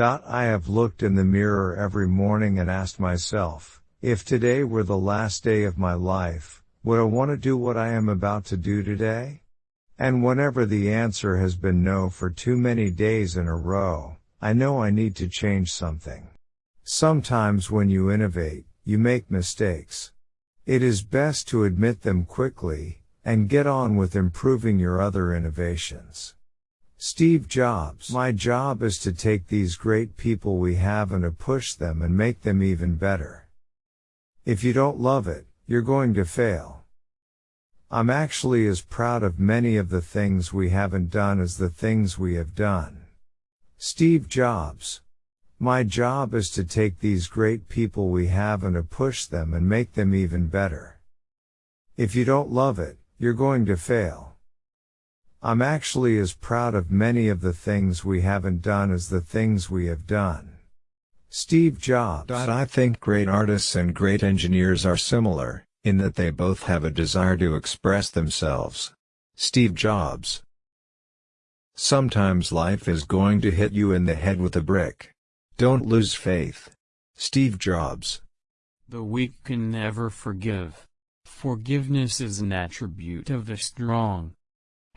I have looked in the mirror every morning and asked myself, if today were the last day of my life, would I want to do what I am about to do today? And whenever the answer has been no for too many days in a row, I know I need to change something. Sometimes when you innovate, you make mistakes. It is best to admit them quickly, and get on with improving your other innovations. Steve Jobs. My job is to take these great people we have and to push them and make them even better. If you don't love it, you're going to fail. I'm actually as proud of many of the things we haven't done as the things we have done. Steve Jobs. My job is to take these great people we have and to push them and make them even better. If you don't love it, you're going to fail. I'm actually as proud of many of the things we haven't done as the things we have done. Steve Jobs. I think great artists and great engineers are similar, in that they both have a desire to express themselves. Steve Jobs. Sometimes life is going to hit you in the head with a brick. Don't lose faith. Steve Jobs. The weak can never forgive. Forgiveness is an attribute of the strong.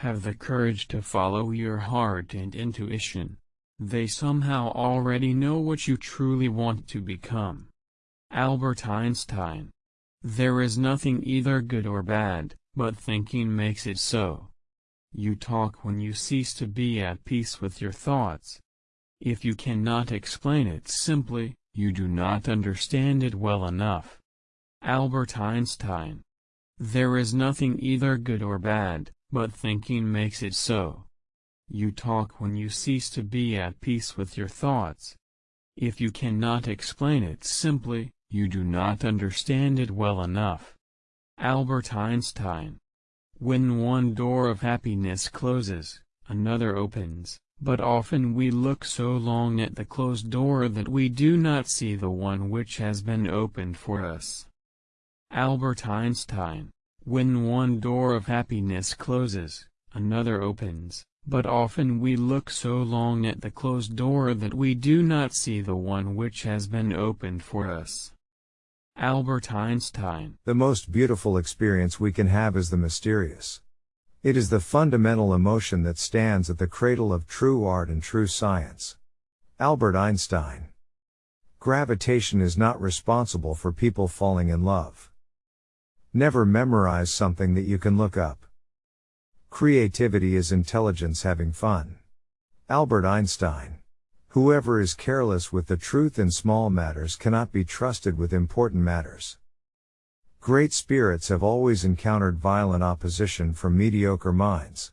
Have the courage to follow your heart and intuition. They somehow already know what you truly want to become. Albert Einstein. There is nothing either good or bad, but thinking makes it so. You talk when you cease to be at peace with your thoughts. If you cannot explain it simply, you do not understand it well enough. Albert Einstein. There is nothing either good or bad, but thinking makes it so. You talk when you cease to be at peace with your thoughts. If you cannot explain it simply, you do not understand it well enough. Albert Einstein. When one door of happiness closes, another opens. But often we look so long at the closed door that we do not see the one which has been opened for us. Albert Einstein When one door of happiness closes, another opens, but often we look so long at the closed door that we do not see the one which has been opened for us. Albert Einstein The most beautiful experience we can have is the mysterious. It is the fundamental emotion that stands at the cradle of true art and true science. Albert Einstein. Gravitation is not responsible for people falling in love. Never memorize something that you can look up. Creativity is intelligence having fun. Albert Einstein. Whoever is careless with the truth in small matters cannot be trusted with important matters. Great spirits have always encountered violent opposition from mediocre minds.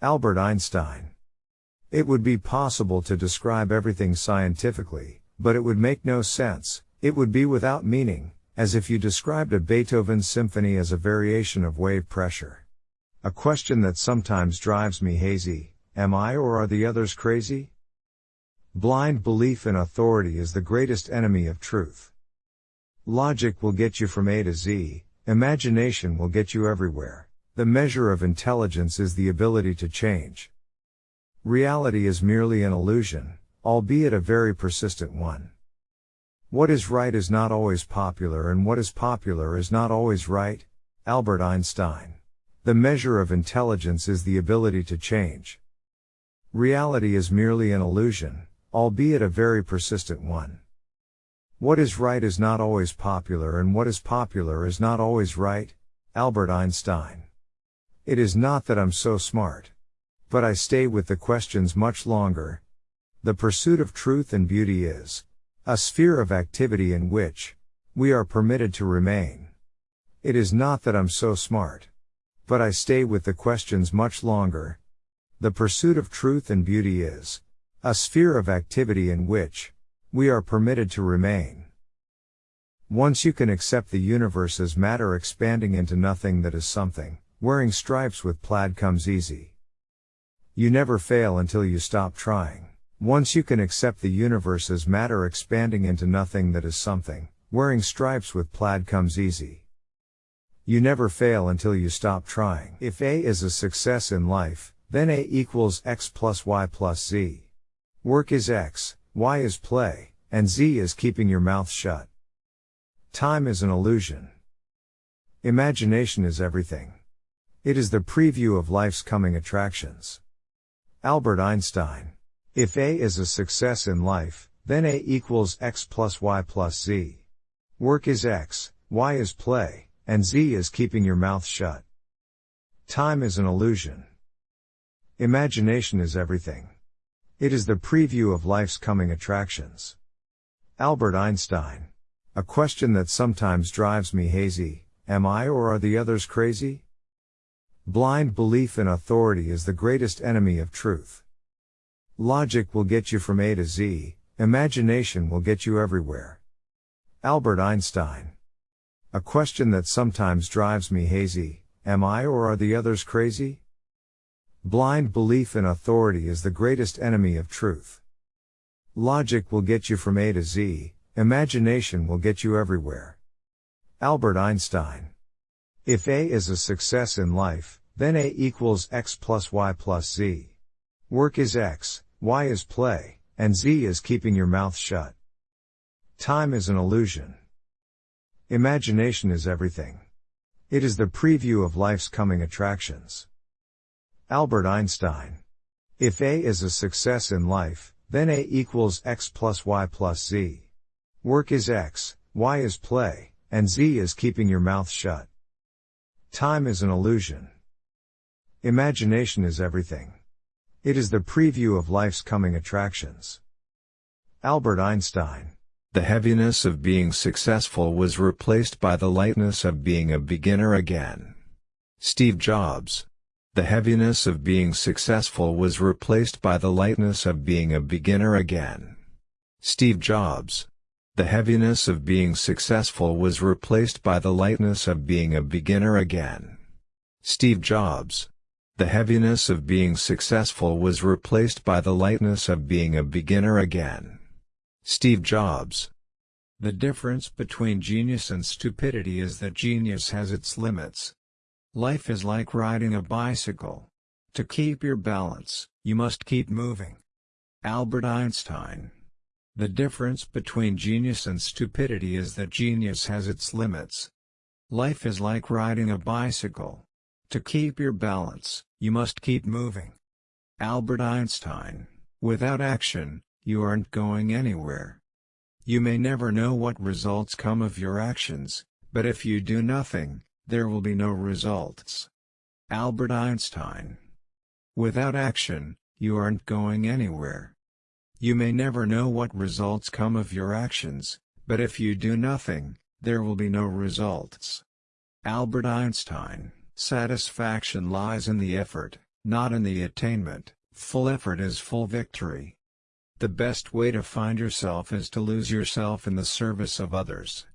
Albert Einstein. It would be possible to describe everything scientifically, but it would make no sense, it would be without meaning, as if you described a Beethoven symphony as a variation of wave pressure. A question that sometimes drives me hazy, am I or are the others crazy? Blind belief in authority is the greatest enemy of truth. Logic will get you from A to Z, imagination will get you everywhere. The measure of intelligence is the ability to change. Reality is merely an illusion, albeit a very persistent one. What is right is not always popular and what is popular is not always right. Albert Einstein. The measure of intelligence is the ability to change. Reality is merely an illusion, albeit a very persistent one. What is right is not always popular and what is popular is not always right. Albert Einstein. It is not that I'm so smart. But I stay with the questions much longer. The pursuit of truth and beauty is a sphere of activity in which we are permitted to remain. It is not that I'm so smart. But I stay with the questions much longer. The pursuit of truth and beauty is a sphere of activity in which we are permitted to remain. Once you can accept the universe as matter expanding into nothing that is something, wearing stripes with plaid comes easy. You never fail until you stop trying. Once you can accept the universe as matter expanding into nothing that is something, wearing stripes with plaid comes easy. You never fail until you stop trying. If A is a success in life, then A equals X plus Y plus Z. Work is X, Y is play, and Z is keeping your mouth shut. Time is an illusion. Imagination is everything. It is the preview of life's coming attractions. Albert Einstein. If A is a success in life, then A equals X plus Y plus Z. Work is X, Y is play, and Z is keeping your mouth shut. Time is an illusion. Imagination is everything. It is the preview of life's coming attractions. Albert Einstein. A question that sometimes drives me hazy, am I or are the others crazy? Blind belief in authority is the greatest enemy of truth. Logic will get you from A to Z, imagination will get you everywhere. Albert Einstein. A question that sometimes drives me hazy, am I or are the others crazy? Blind belief in authority is the greatest enemy of truth. Logic will get you from A to Z, imagination will get you everywhere. Albert Einstein. If A is a success in life, then A equals X plus Y plus Z. Work is X, Y is play, and Z is keeping your mouth shut. Time is an illusion. Imagination is everything. It is the preview of life's coming attractions. Albert Einstein. If A is a success in life, then A equals X plus Y plus Z. Work is X, Y is play, and Z is keeping your mouth shut. Time is an illusion. Imagination is everything. It is the preview of life's coming attractions. Albert Einstein. The heaviness of being successful was replaced by the lightness of being a beginner again. Steve Jobs. The heaviness of being successful was replaced by the lightness of being a beginner again. Steve Jobs. The heaviness of being successful was replaced by the lightness of being a beginner again. Steve Jobs. The heaviness of being successful was replaced by the lightness of being a beginner again. Steve Jobs. The difference between genius and stupidity is that genius has its limits, Life is like riding a bicycle. To keep your balance, you must keep moving. Albert Einstein. The difference between genius and stupidity is that genius has its limits. Life is like riding a bicycle. To keep your balance, you must keep moving. Albert Einstein. Without action, you aren't going anywhere. You may never know what results come of your actions, but if you do nothing, there will be no results. Albert Einstein. Without action, you aren't going anywhere. You may never know what results come of your actions, but if you do nothing, there will be no results. Albert Einstein. Satisfaction lies in the effort, not in the attainment. Full effort is full victory. The best way to find yourself is to lose yourself in the service of others.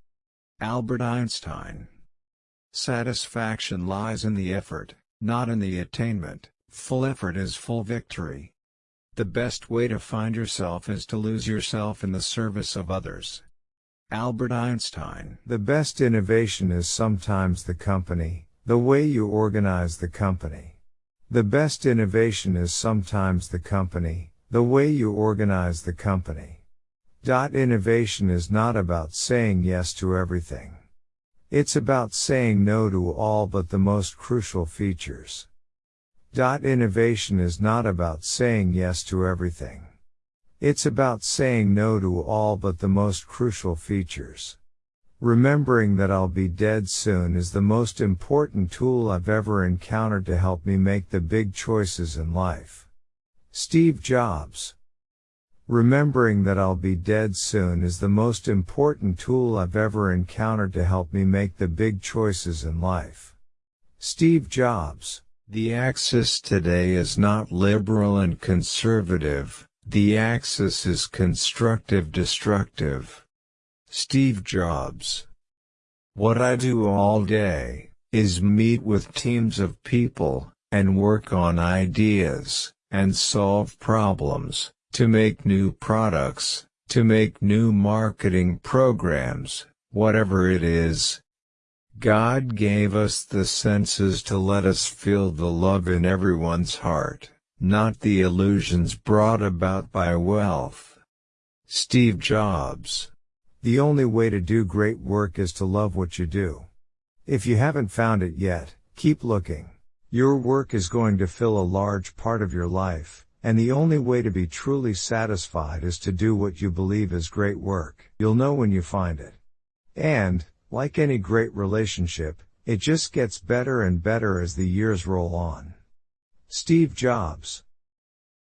Albert Einstein. Satisfaction lies in the effort, not in the attainment. Full effort is full victory. The best way to find yourself is to lose yourself in the service of others. Albert Einstein. The best innovation is sometimes the company, the way you organize the company. The best innovation is sometimes the company, the way you organize the company. Dot innovation is not about saying yes to everything. It's about saying no to all but the most crucial features. Dot innovation is not about saying yes to everything. It's about saying no to all but the most crucial features. Remembering that I'll be dead soon is the most important tool I've ever encountered to help me make the big choices in life. Steve Jobs Remembering that I'll be dead soon is the most important tool I've ever encountered to help me make the big choices in life. Steve Jobs. The axis today is not liberal and conservative, the axis is constructive destructive. Steve Jobs. What I do all day is meet with teams of people and work on ideas and solve problems to make new products, to make new marketing programs, whatever it is. God gave us the senses to let us feel the love in everyone's heart, not the illusions brought about by wealth. Steve Jobs. The only way to do great work is to love what you do. If you haven't found it yet, keep looking. Your work is going to fill a large part of your life, and the only way to be truly satisfied is to do what you believe is great work. You'll know when you find it. And, like any great relationship, it just gets better and better as the years roll on. Steve Jobs